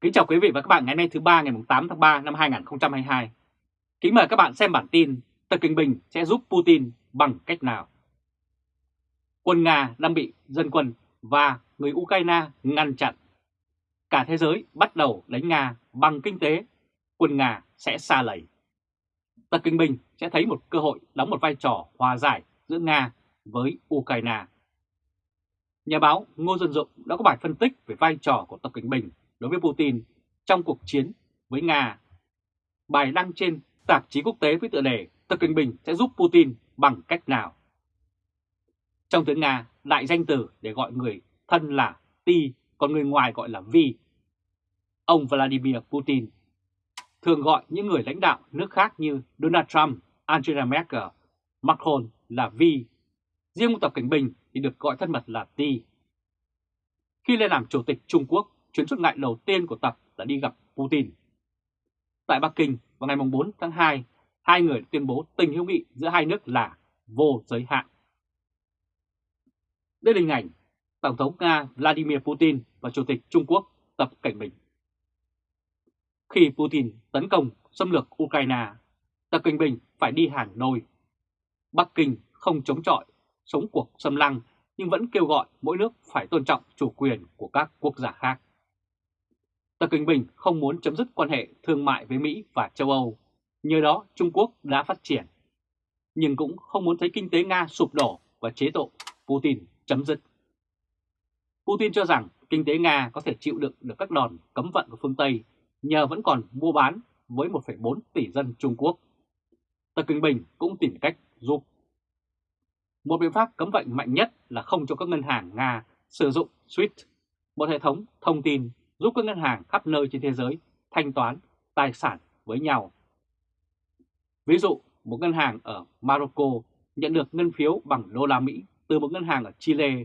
Kính chào quý vị và các bạn ngày nay thứ ba ngày 8 tháng 3 năm 2022. Kính mời các bạn xem bản tin Tập Kinh Bình sẽ giúp Putin bằng cách nào. Quân Nga đang bị dân quân và người Ukraine ngăn chặn. Cả thế giới bắt đầu đánh Nga bằng kinh tế, quân Nga sẽ xa lầy. Tập Kinh Bình sẽ thấy một cơ hội đóng một vai trò hòa giải giữa Nga với Ukraine. Nhà báo Ngô Dân Dụng đã có bài phân tích về vai trò của Tập kinh Bình đối với Putin trong cuộc chiến với Nga. Bài đăng trên tạp chí quốc tế với tựa đề Tập Cận Bình sẽ giúp Putin bằng cách nào? Trong tiếng Nga, đại danh từ để gọi người thân là Ti, còn người ngoài gọi là Vi. Ông Vladimir Putin thường gọi những người lãnh đạo nước khác như Donald Trump, Angela Merkel, Macron là Vi. Riêng Tập Cảnh Bình thì được gọi thân mật là Ti. Khi lên làm chủ tịch Trung Quốc, chuyến xuất ngại đầu tiên của Tập là đi gặp Putin. Tại Bắc Kinh vào ngày 4 tháng 2, hai người tuyên bố tình hữu nghị giữa hai nước là vô giới hạn. Đây là hình ảnh Tổng thống Nga Vladimir Putin và Chủ tịch Trung Quốc Tập Cảnh Bình. Khi Putin tấn công xâm lược Ukraine, Tập Cảnh Bình phải đi hàng đôi. Bắc Kinh không chống chọi, sống cuộc xâm lăng nhưng vẫn kêu gọi mỗi nước phải tôn trọng chủ quyền của các quốc gia khác. Tập Cận Bình không muốn chấm dứt quan hệ thương mại với Mỹ và châu Âu, nhờ đó Trung Quốc đã phát triển, nhưng cũng không muốn thấy kinh tế Nga sụp đổ và chế độ Putin chấm dứt. Putin cho rằng kinh tế Nga có thể chịu đựng được các đòn cấm vận của phương Tây nhờ vẫn còn mua bán với 1,4 tỷ dân Trung Quốc. Tập Cận Bình cũng tìm cách giúp. Một biện pháp cấm vận mạnh nhất là không cho các ngân hàng Nga sử dụng SWIFT, một hệ thống thông tin giúp các ngân hàng khắp nơi trên thế giới thanh toán tài sản với nhau. Ví dụ, một ngân hàng ở Morocco nhận được ngân phiếu bằng đô la Mỹ từ một ngân hàng ở Chile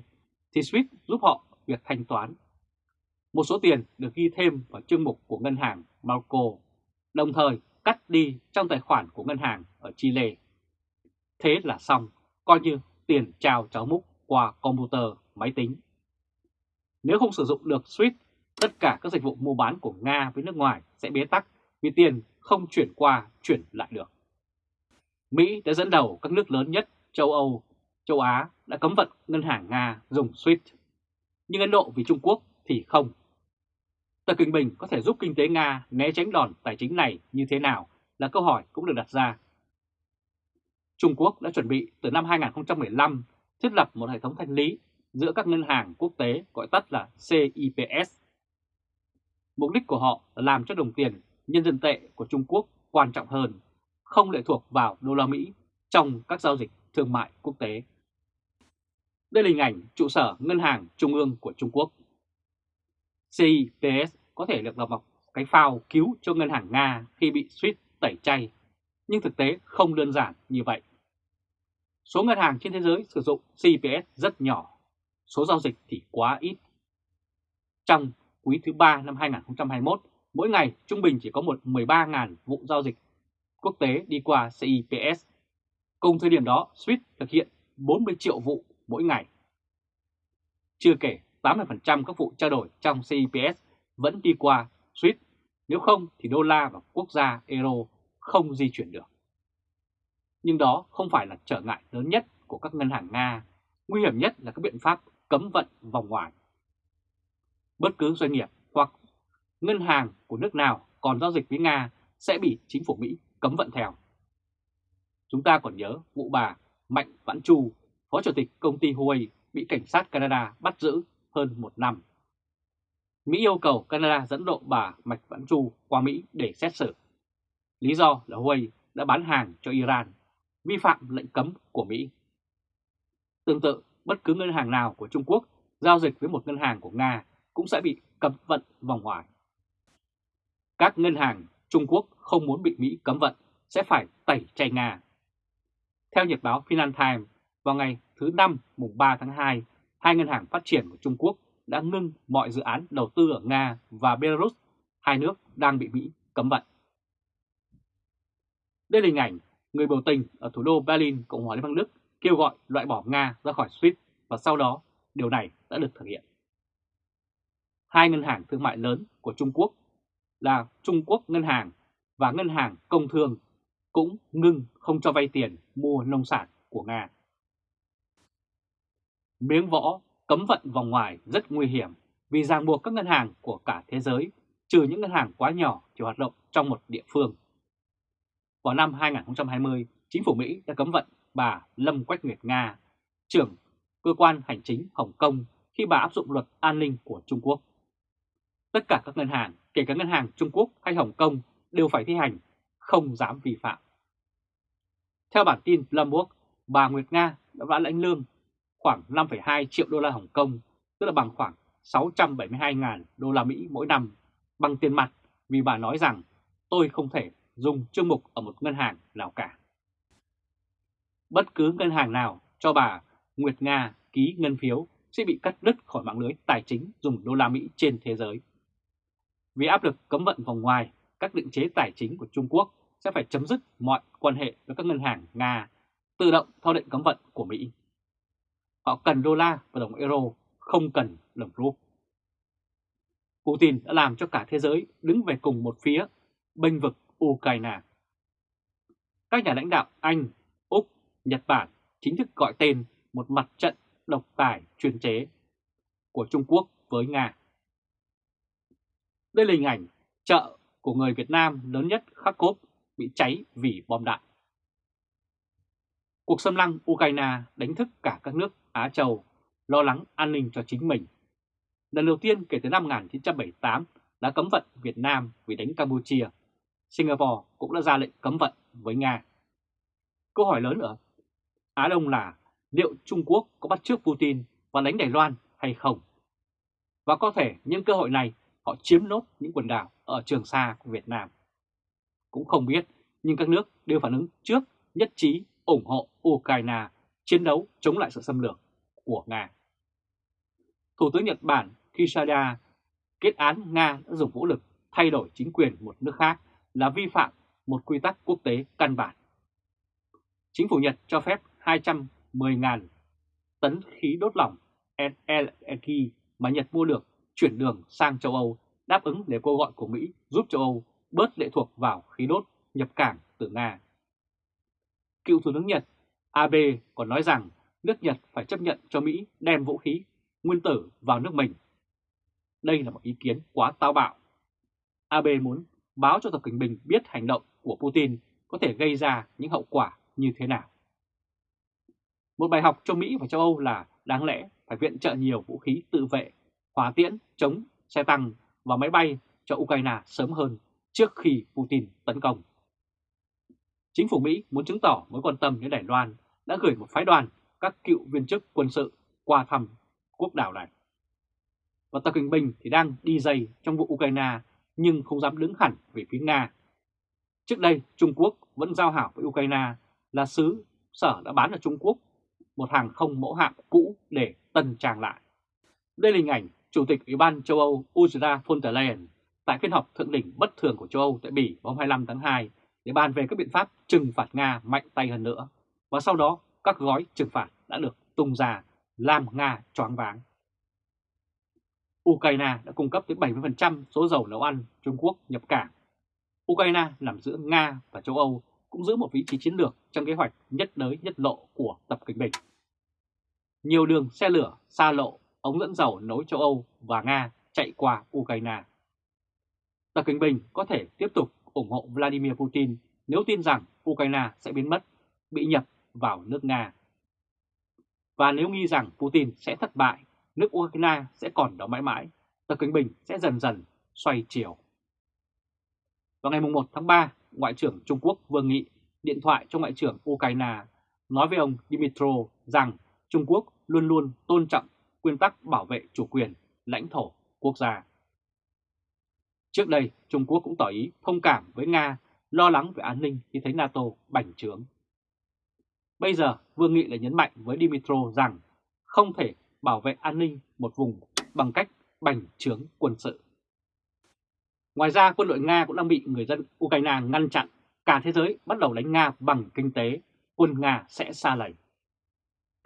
thì SWIFT giúp họ việc thanh toán. Một số tiền được ghi thêm vào chương mục của ngân hàng Morocco, đồng thời cắt đi trong tài khoản của ngân hàng ở Chile. Thế là xong, coi như tiền trao cháu múc qua computer, máy tính. Nếu không sử dụng được SWIFT tất cả các dịch vụ mua bán của Nga với nước ngoài sẽ bế tắc vì tiền không chuyển qua, chuyển lại được. Mỹ đã dẫn đầu các nước lớn nhất châu Âu, châu Á đã cấm vận ngân hàng Nga dùng SWIFT. Nhưng Ấn Độ vì Trung Quốc thì không. Tập Kinh Bình có thể giúp kinh tế Nga né tránh đòn tài chính này như thế nào là câu hỏi cũng được đặt ra. Trung Quốc đã chuẩn bị từ năm 2015 thiết lập một hệ thống thanh lý giữa các ngân hàng quốc tế gọi tắt là CIPS Mục đích của họ là làm cho đồng tiền nhân dân tệ của Trung Quốc quan trọng hơn, không lệ thuộc vào đô la Mỹ trong các giao dịch thương mại quốc tế. Đây là hình ảnh trụ sở Ngân hàng Trung ương của Trung Quốc. CIPS có thể được là một cái phao cứu cho ngân hàng Nga khi bị suýt tẩy chay, nhưng thực tế không đơn giản như vậy. Số ngân hàng trên thế giới sử dụng CIPS rất nhỏ, số giao dịch thì quá ít. Trong quý thứ 3 năm 2021, mỗi ngày trung bình chỉ có một 13.000 vụ giao dịch quốc tế đi qua CIPS. Cùng thời điểm đó, SWIFT thực hiện 40 triệu vụ mỗi ngày. Chưa kể 80% các vụ trao đổi trong CIPS vẫn đi qua SWIFT, nếu không thì đô la và quốc gia euro không di chuyển được. Nhưng đó không phải là trở ngại lớn nhất của các ngân hàng Nga, nguy hiểm nhất là các biện pháp cấm vận vòng ngoài bất cứ doanh nghiệp hoặc ngân hàng của nước nào còn giao dịch với Nga sẽ bị chính phủ Mỹ cấm vận theo. Chúng ta còn nhớ vụ bà Mạnh Vãn Chu, Phó Chủ tịch công ty Huawei bị cảnh sát Canada bắt giữ hơn một năm. Mỹ yêu cầu Canada dẫn độ bà Mạch Vãn Chu qua Mỹ để xét xử. Lý do là Huawei đã bán hàng cho Iran, vi phạm lệnh cấm của Mỹ. Tương tự, bất cứ ngân hàng nào của Trung Quốc giao dịch với một ngân hàng của Nga cũng sẽ bị cấm vận vòng ngoài. Các ngân hàng Trung Quốc không muốn bị Mỹ cấm vận sẽ phải tẩy chay Nga. Theo nhật báo Financial Times, vào ngày thứ Năm mùng 3 tháng 2, hai ngân hàng phát triển của Trung Quốc đã ngưng mọi dự án đầu tư ở Nga và Belarus, hai nước đang bị Mỹ cấm vận. Đây là hình ảnh người biểu tình ở thủ đô Berlin, Cộng hòa Liên bang Đức kêu gọi loại bỏ Nga ra khỏi SWIFT và sau đó điều này đã được thực hiện hai ngân hàng thương mại lớn của Trung Quốc là Trung Quốc Ngân hàng và Ngân hàng Công Thương cũng ngưng không cho vay tiền mua nông sản của Nga. Miếng võ cấm vận vòng ngoài rất nguy hiểm vì ràng buộc các ngân hàng của cả thế giới, trừ những ngân hàng quá nhỏ chỉ hoạt động trong một địa phương. Vào năm 2020, chính phủ Mỹ đã cấm vận bà Lâm Quách Nguyệt Nga, trưởng cơ quan hành chính Hồng Kông khi bà áp dụng luật an ninh của Trung Quốc. Tất cả các ngân hàng, kể cả ngân hàng Trung Quốc hay Hồng Kông đều phải thi hành, không dám vi phạm. Theo bản tin Bloomberg, bà Nguyệt Nga đã lãnh lương khoảng 5,2 triệu đô la Hồng Kông, tức là bằng khoảng 672.000 đô la Mỹ mỗi năm bằng tiền mặt vì bà nói rằng tôi không thể dùng chương mục ở một ngân hàng nào cả. Bất cứ ngân hàng nào cho bà Nguyệt Nga ký ngân phiếu sẽ bị cắt đứt khỏi mạng lưới tài chính dùng đô la Mỹ trên thế giới. Vì áp lực cấm vận vòng ngoài, các định chế tài chính của Trung Quốc sẽ phải chấm dứt mọi quan hệ với các ngân hàng Nga, tự động theo lệnh cấm vận của Mỹ. Họ cần đô la và đồng euro, không cần đồng rúp. Putin đã làm cho cả thế giới đứng về cùng một phía, bênh vực Ukraine. Các nhà lãnh đạo Anh, Úc, Nhật Bản chính thức gọi tên một mặt trận độc tài chuyên chế của Trung Quốc với Nga. Đây là hình ảnh chợ của người Việt Nam lớn nhất Kharkov bị cháy vì bom đạn. Cuộc xâm lăng Ukraine đánh thức cả các nước Á Châu, lo lắng an ninh cho chính mình. Lần đầu tiên kể từ năm 1978 đã cấm vận Việt Nam vì đánh Campuchia. Singapore cũng đã ra lệnh cấm vận với Nga. Câu hỏi lớn ở Á Đông là liệu Trung Quốc có bắt trước Putin và đánh Đài Loan hay không? Và có thể những cơ hội này họ chiếm nốt những quần đảo ở Trường Sa của Việt Nam. Cũng không biết, nhưng các nước đều phản ứng trước nhất trí ủng hộ Ukraine chiến đấu chống lại sự xâm lược của Nga. Thủ tướng Nhật Bản Kishida kết án Nga đã dùng vũ lực thay đổi chính quyền một nước khác là vi phạm một quy tắc quốc tế căn bản. Chính phủ Nhật cho phép 210.000 tấn khí đốt lỏng LNG mà Nhật mua được chuyển đường sang châu Âu đáp ứng để kêu gọi của Mỹ giúp châu Âu bớt lệ thuộc vào khí đốt nhập cảng từ Nga. Cựu Thủ tướng Nhật Abe còn nói rằng nước Nhật phải chấp nhận cho Mỹ đem vũ khí nguyên tử vào nước mình. Đây là một ý kiến quá táo bạo. Abe muốn báo cho Tập Cận Bình biết hành động của Putin có thể gây ra những hậu quả như thế nào. Một bài học cho Mỹ và châu Âu là đáng lẽ phải viện trợ nhiều vũ khí tự vệ, hỏa tiễn, chống, xe tăng và máy bay cho Ukraine sớm hơn trước khi Putin tấn công. Chính phủ Mỹ muốn chứng tỏ mối quan tâm đến Đài Loan đã gửi một phái đoàn các cựu viên chức quân sự qua thăm quốc đảo này. Và Tập Kinh Bình thì đang đi dày trong vụ Ukraine nhưng không dám đứng hẳn về phía Nga. Trước đây Trung Quốc vẫn giao hảo với Ukraine là xứ sở đã bán ở Trung Quốc một hàng không mẫu hạm cũ để tân trang lại. Đây là hình ảnh Chủ tịch Ủy ban châu Âu Ursula von der Leyen tại phiên họp thượng đỉnh bất thường của châu Âu tại Bỉ vào 25 tháng 2 để bàn về các biện pháp trừng phạt Nga mạnh tay hơn nữa. Và sau đó các gói trừng phạt đã được tung ra làm Nga choáng váng. Ukraine đã cung cấp tới 70% số dầu nấu ăn Trung Quốc nhập cảng. Ukraine nằm giữa Nga và châu Âu cũng giữ một vị trí chiến lược trong kế hoạch nhất đới nhất lộ của Tập Kinh Bình. Nhiều đường xe lửa, xa lộ, ống dẫn dầu nối châu Âu và Nga chạy qua Ukraine. Tập Kinh Bình có thể tiếp tục ủng hộ Vladimir Putin nếu tin rằng Ukraine sẽ biến mất, bị nhập vào nước Nga. Và nếu nghi rằng Putin sẽ thất bại, nước Ukraine sẽ còn đó mãi mãi, Tập Kinh Bình sẽ dần dần xoay chiều. Vào ngày 1 tháng 3, Ngoại trưởng Trung Quốc Vương Nghị điện thoại cho Ngoại trưởng Ukraine nói với ông Dimitro rằng Trung Quốc luôn luôn tôn trọng nguyên tắc bảo vệ chủ quyền, lãnh thổ, quốc gia. Trước đây, Trung Quốc cũng tỏ ý thông cảm với Nga, lo lắng về an ninh khi thấy NATO bành trướng. Bây giờ, Vương Nghị lại nhấn mạnh với Dimitro rằng không thể bảo vệ an ninh một vùng bằng cách bành trướng quân sự. Ngoài ra, quân đội Nga cũng đang bị người dân Ukraine ngăn chặn. Cả thế giới bắt đầu đánh Nga bằng kinh tế, quân Nga sẽ xa lầy.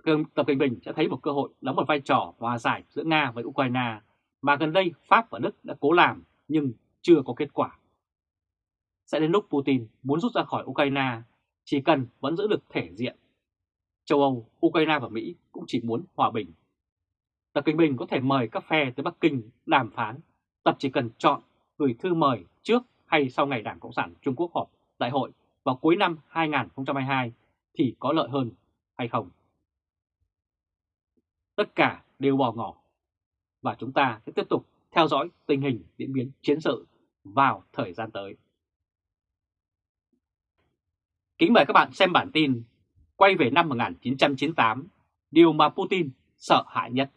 Tập Cận Bình sẽ thấy một cơ hội đóng một vai trò hòa giải giữa Nga với Ukraine mà gần đây Pháp và Đức đã cố làm nhưng chưa có kết quả. Sẽ đến lúc Putin muốn rút ra khỏi Ukraine, chỉ cần vẫn giữ được thể diện. Châu Âu, Ukraine và Mỹ cũng chỉ muốn hòa bình. Tập cận Bình có thể mời các phe tới Bắc Kinh đàm phán, Tập chỉ cần chọn gửi thư mời trước hay sau ngày Đảng Cộng sản Trung Quốc họp đại hội vào cuối năm 2022 thì có lợi hơn hay không? Tất cả đều bỏ ngỏ và chúng ta sẽ tiếp tục theo dõi tình hình diễn biến chiến sự vào thời gian tới. Kính mời các bạn xem bản tin quay về năm 1998, điều mà Putin sợ hãi nhất.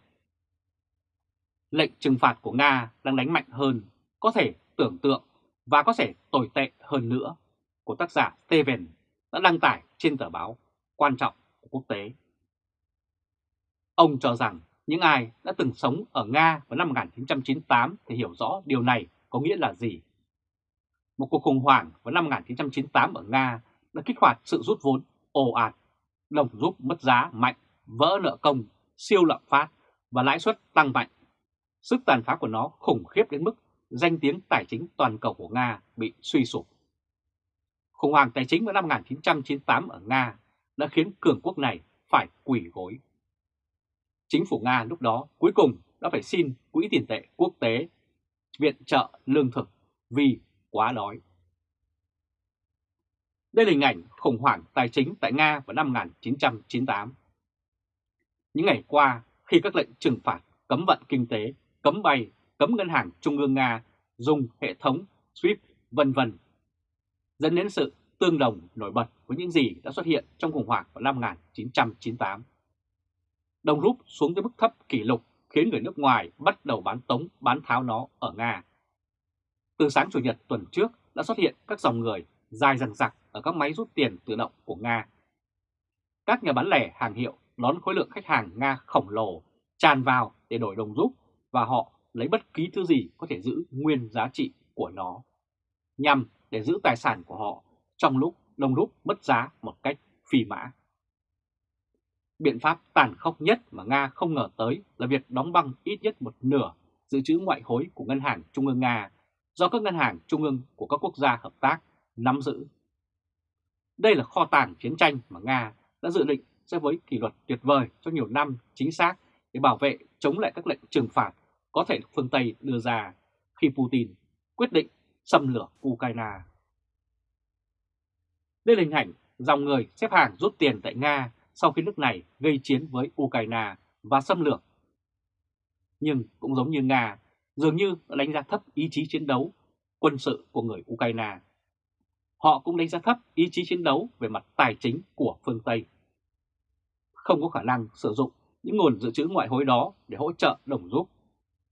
Lệnh trừng phạt của Nga đang đánh mạnh hơn, có thể tưởng tượng và có thể tồi tệ hơn nữa của tác giả Steven đã đăng tải trên tờ báo quan trọng của quốc tế. Ông cho rằng những ai đã từng sống ở Nga vào năm 1998 thì hiểu rõ điều này có nghĩa là gì. Một cuộc khủng hoảng vào năm 1998 ở Nga đã kích hoạt sự rút vốn ồ ạt, đồng rút mất giá mạnh, vỡ nợ công, siêu lạm phát và lãi suất tăng mạnh. Sức tàn phá của nó khủng khiếp đến mức danh tiếng tài chính toàn cầu của Nga bị suy sụp. Khủng hoảng tài chính vào năm 1998 ở Nga đã khiến cường quốc này phải quỷ gối. Chính phủ Nga lúc đó cuối cùng đã phải xin Quỹ tiền tệ quốc tế viện trợ lương thực vì quá đói. Đây là hình ảnh khủng hoảng tài chính tại Nga vào năm 1998. Những ngày qua, khi các lệnh trừng phạt, cấm vận kinh tế, cấm bay, cấm ngân hàng trung ương Nga dùng hệ thống SWIFT vân vân dẫn đến sự tương đồng nổi bật với những gì đã xuất hiện trong khủng hoảng vào năm 1998. Đồng rút xuống tới mức thấp kỷ lục khiến người nước ngoài bắt đầu bán tống bán tháo nó ở Nga. Từ sáng Chủ nhật tuần trước đã xuất hiện các dòng người dài dằng dặc ở các máy rút tiền tự động của Nga. Các nhà bán lẻ hàng hiệu đón khối lượng khách hàng Nga khổng lồ tràn vào để đổi đồng rút và họ lấy bất kỳ thứ gì có thể giữ nguyên giá trị của nó, nhằm để giữ tài sản của họ trong lúc đồng rút mất giá một cách phi mã. Biện pháp tàn khốc nhất mà Nga không ngờ tới là việc đóng băng ít nhất một nửa dự trữ ngoại hối của Ngân hàng Trung ương Nga do các ngân hàng trung ương của các quốc gia hợp tác nắm giữ. Đây là kho tàng chiến tranh mà Nga đã dự định sẽ với kỷ luật tuyệt vời cho nhiều năm chính xác để bảo vệ, chống lại các lệnh trừng phạt có thể phương Tây đưa ra khi Putin quyết định xâm lược Ukraine. Đây là hình ảnh dòng người xếp hàng rút tiền tại Nga sau khi nước này gây chiến với Ukraine và xâm lược. Nhưng cũng giống như Nga, dường như đã đánh giá thấp ý chí chiến đấu quân sự của người Ukraine. Họ cũng đánh giá thấp ý chí chiến đấu về mặt tài chính của phương Tây. Không có khả năng sử dụng những nguồn dự trữ ngoại hối đó để hỗ trợ đồng rút.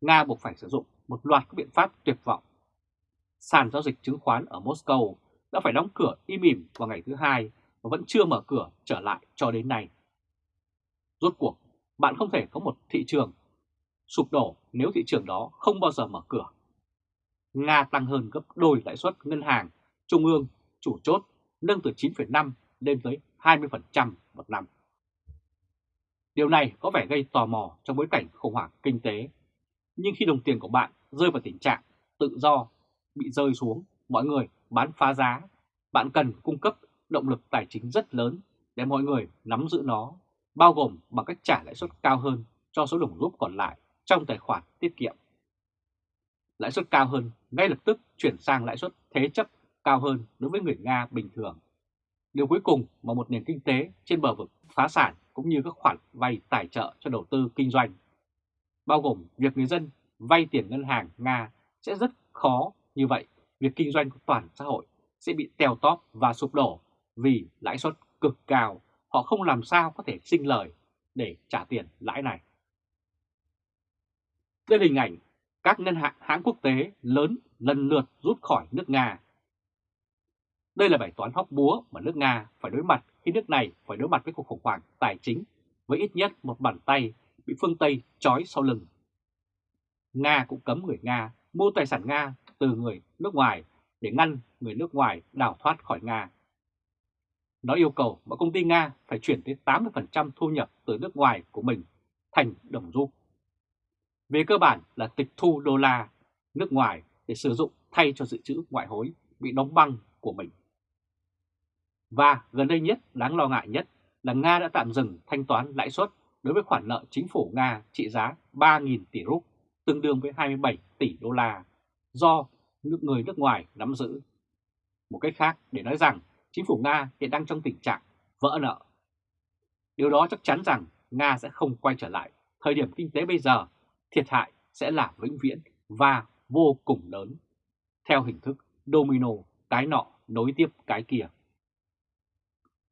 Nga buộc phải sử dụng một loạt các biện pháp tuyệt vọng. Sàn giao dịch chứng khoán ở Moscow đã phải đóng cửa im ỉm vào ngày thứ hai và vẫn chưa mở cửa trở lại cho đến nay. Rốt cuộc, bạn không thể có một thị trường sụp đổ nếu thị trường đó không bao giờ mở cửa. Nga tăng hơn gấp đôi lãi suất ngân hàng, trung ương, chủ chốt, nâng từ 9,5 lên tới 20% một năm. Điều này có vẻ gây tò mò trong bối cảnh khủng hoảng kinh tế. Nhưng khi đồng tiền của bạn rơi vào tình trạng tự do, bị rơi xuống, mọi người bán phá giá, bạn cần cung cấp động lực tài chính rất lớn để mọi người nắm giữ nó, bao gồm bằng cách trả lãi suất cao hơn cho số đồng rút còn lại trong tài khoản tiết kiệm. Lãi suất cao hơn ngay lập tức chuyển sang lãi suất thế chấp cao hơn đối với người Nga bình thường. Điều cuối cùng mà một nền kinh tế trên bờ vực phá sản cũng như các khoản vay tài trợ cho đầu tư kinh doanh, bao gồm việc người dân vay tiền ngân hàng Nga sẽ rất khó như vậy, việc kinh doanh của toàn xã hội sẽ bị teo tóp và sụp đổ vì lãi suất cực cao, họ không làm sao có thể sinh lời để trả tiền lãi này. Đây là hình ảnh các ngân hàng hãng quốc tế lớn lần lượt rút khỏi nước Nga. Đây là bài toán hóc búa mà nước Nga phải đối mặt khi nước này phải đối mặt với cuộc khủng hoảng tài chính với ít nhất một bàn tay bị phương Tây trói sau lưng. Nga cũng cấm người Nga mua tài sản Nga từ người nước ngoài để ngăn người nước ngoài đào thoát khỏi Nga. Nó yêu cầu mọi công ty Nga phải chuyển tới 80% thu nhập từ nước ngoài của mình thành đồng rút. Về cơ bản là tịch thu đô la nước ngoài để sử dụng thay cho dự trữ ngoại hối bị đóng băng của mình. Và gần đây nhất, đáng lo ngại nhất là Nga đã tạm dừng thanh toán lãi suất đối với khoản nợ chính phủ Nga trị giá 3.000 tỷ rúp, tương đương với 27 tỷ đô la, do nước người nước ngoài nắm giữ. Một cách khác để nói rằng chính phủ Nga hiện đang trong tình trạng vỡ nợ. Điều đó chắc chắn rằng Nga sẽ không quay trở lại. Thời điểm kinh tế bây giờ, thiệt hại sẽ là vĩnh viễn và vô cùng lớn, theo hình thức domino cái nọ nối tiếp cái kia.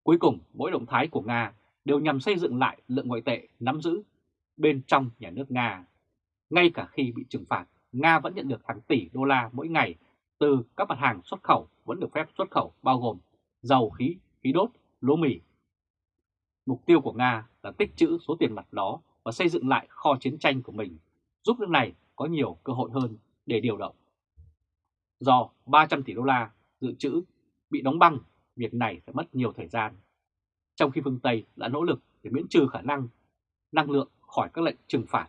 Cuối cùng, mỗi động thái của Nga đều nhằm xây dựng lại lượng ngoại tệ nắm giữ bên trong nhà nước Nga. Ngay cả khi bị trừng phạt, Nga vẫn nhận được hàng tỷ đô la mỗi ngày từ các mặt hàng xuất khẩu vẫn được phép xuất khẩu bao gồm dầu khí, khí đốt, lúa mì. Mục tiêu của Nga là tích trữ số tiền mặt đó và xây dựng lại kho chiến tranh của mình, giúp nước này có nhiều cơ hội hơn để điều động. Do 300 tỷ đô la dự trữ bị đóng băng, việc này sẽ mất nhiều thời gian. Trong khi phương Tây đã nỗ lực để miễn trừ khả năng năng lượng khỏi các lệnh trừng phạt.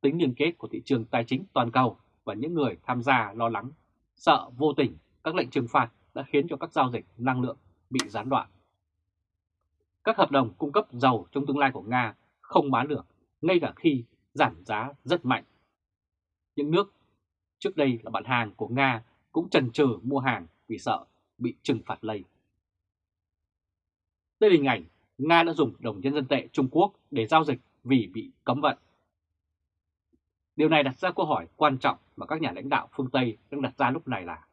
Tính liên kết của thị trường tài chính toàn cầu và những người tham gia lo lắng, sợ vô tình các lệnh trừng phạt đã khiến cho các giao dịch năng lượng bị gián đoạn. Các hợp đồng cung cấp dầu trong tương lai của Nga không bán được, ngay cả khi giảm giá rất mạnh. Những nước trước đây là bạn hàng của Nga cũng trần chừ mua hàng vì sợ bị trừng phạt lây. Đây là hình ảnh Nga đã dùng đồng nhân dân tệ Trung Quốc để giao dịch vì bị cấm vận. Điều này đặt ra câu hỏi quan trọng mà các nhà lãnh đạo phương Tây đang đặt ra lúc này là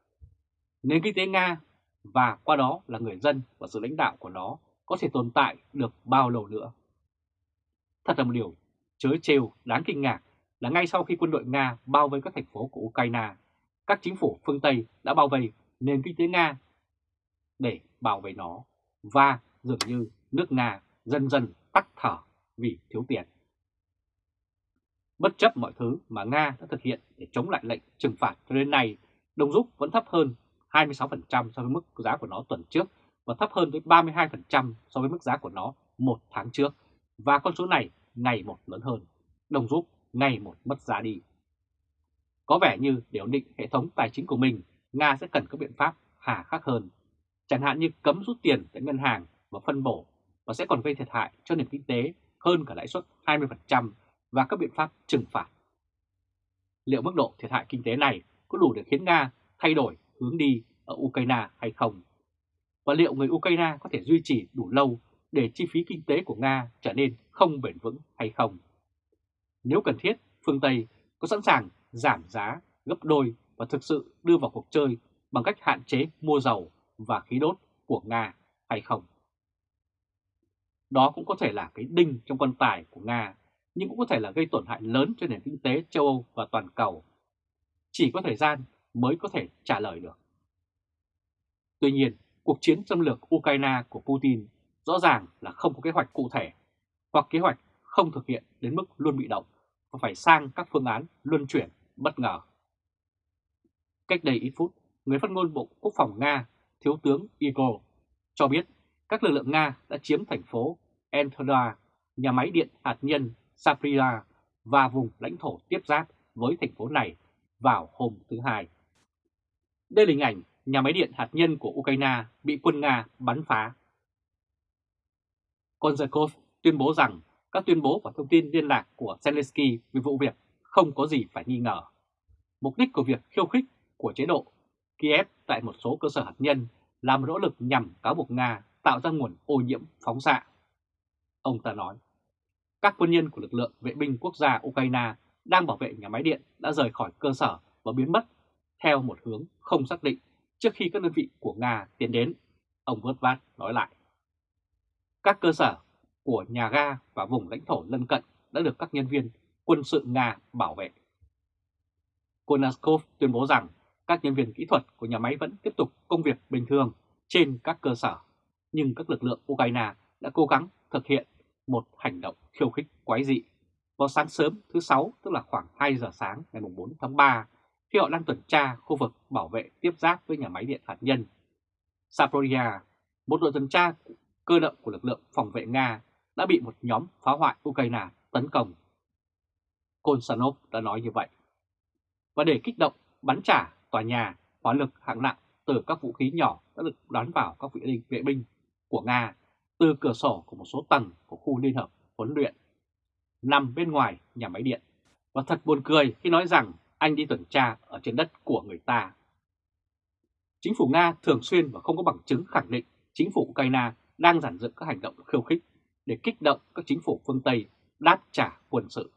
nền kinh tế Nga và qua đó là người dân và sự lãnh đạo của nó có thể tồn tại được bao lâu nữa. Thật là một điều chớ trêu đáng kinh ngạc là ngay sau khi quân đội Nga bao vây các thành phố của Ukraine, các chính phủ phương Tây đã bao vây nền kinh tế Nga để bảo vệ nó và dường như nước Nga dần dần tắt thở vì thiếu tiền. Bất chấp mọi thứ mà Nga đã thực hiện để chống lại lệnh trừng phạt cho đến nay, đồng rút vẫn thấp hơn 26% so với mức giá của nó tuần trước và thấp hơn tới 32% so với mức giá của nó một tháng trước. Và con số này ngày một lớn hơn, đồng rút ngày một mất giá đi. Có vẻ như để ổn định hệ thống tài chính của mình, Nga sẽ cần các biện pháp hà khắc hơn, chẳng hạn như cấm rút tiền tại ngân hàng và phân bổ và sẽ còn gây thiệt hại cho nền kinh tế hơn cả lãi suất 20% và các biện pháp trừng phạt. Liệu mức độ thiệt hại kinh tế này có đủ để khiến Nga thay đổi hướng đi ở Ukraine hay không? Và liệu người Ukraine có thể duy trì đủ lâu để chi phí kinh tế của Nga trở nên không bền vững hay không? Nếu cần thiết, phương Tây có sẵn sàng giảm giá gấp đôi và thực sự đưa vào cuộc chơi bằng cách hạn chế mua dầu và khí đốt của Nga hay không? Đó cũng có thể là cái đinh trong quan tài của Nga, nhưng cũng có thể là gây tổn hại lớn cho nền kinh tế châu Âu và toàn cầu. Chỉ có thời gian mới có thể trả lời được. Tuy nhiên, cuộc chiến xâm lược Ukraine của Putin rõ ràng là không có kế hoạch cụ thể, hoặc kế hoạch không thực hiện đến mức luôn bị động và phải sang các phương án luân chuyển bất ngờ. Cách đây ít phút, người phát ngôn Bộ Quốc phòng Nga, Thiếu tướng Igor, cho biết các lực lượng Nga đã chiếm thành phố Entoda, nhà máy điện hạt nhân Saprila và vùng lãnh thổ tiếp giáp với thành phố này vào hôm thứ Hai. Đây là hình ảnh nhà máy điện hạt nhân của Ukraine bị quân Nga bắn phá. Konzakov tuyên bố rằng các tuyên bố và thông tin liên lạc của Zelensky về vụ việc không có gì phải nghi ngờ. Mục đích của việc khiêu khích của chế độ Kiev tại một số cơ sở hạt nhân là một nỗ lực nhằm cáo buộc Nga tạo ra nguồn ô nhiễm phóng xạ. Ông ta nói, các quân nhân của lực lượng vệ binh quốc gia Ukraine đang bảo vệ nhà máy điện đã rời khỏi cơ sở và biến mất theo một hướng không xác định trước khi các đơn vị của Nga tiến đến, ông vớt nói lại. Các cơ sở của nhà ga và vùng lãnh thổ lân cận đã được các nhân viên quân sự Nga bảo vệ. Konaskov tuyên bố rằng các nhân viên kỹ thuật của nhà máy vẫn tiếp tục công việc bình thường trên các cơ sở, nhưng các lực lượng Ukraine đã cố gắng thực hiện một hành động khiêu khích quái dị vào sáng sớm thứ Sáu, tức là khoảng 2 giờ sáng ngày 4 tháng 3, khi họ đang tuần tra khu vực bảo vệ tiếp giáp với nhà máy điện hạt nhân. Saporia, một đội tuần tra cơ động của lực lượng phòng vệ Nga đã bị một nhóm phá hoại Ukraine tấn công. Konstanov đã nói như vậy. Và để kích động bắn trả tòa nhà, hỏa lực hạng nặng từ các vũ khí nhỏ đã được đoán vào các vị vệ binh của Nga từ cửa sổ của một số tầng của khu liên hợp huấn luyện nằm bên ngoài nhà máy điện. Và thật buồn cười khi nói rằng anh đi tuần tra ở trên đất của người ta. Chính phủ Nga thường xuyên và không có bằng chứng khẳng định chính phủ Ukraine đang giản dựng các hành động khiêu khích để kích động các chính phủ phương Tây đáp trả quân sự.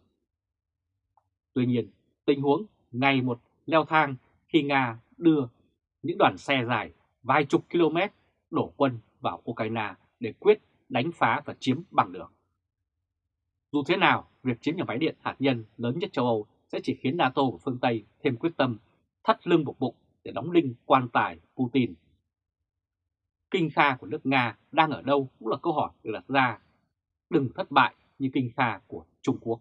Tuy nhiên, tình huống ngày một leo thang khi Nga đưa những đoàn xe dài vài chục km đổ quân vào Ukraine để quyết đánh phá và chiếm bằng được. Dù thế nào, việc chiếm nhà máy điện hạt nhân lớn nhất châu Âu sẽ chỉ khiến NATO và phương Tây thêm quyết tâm thắt lưng buộc bụng để đóng đinh quan tài Putin. Kinh kha của nước Nga đang ở đâu cũng là câu hỏi được đặt ra. Đừng thất bại như kinh kha của Trung Quốc.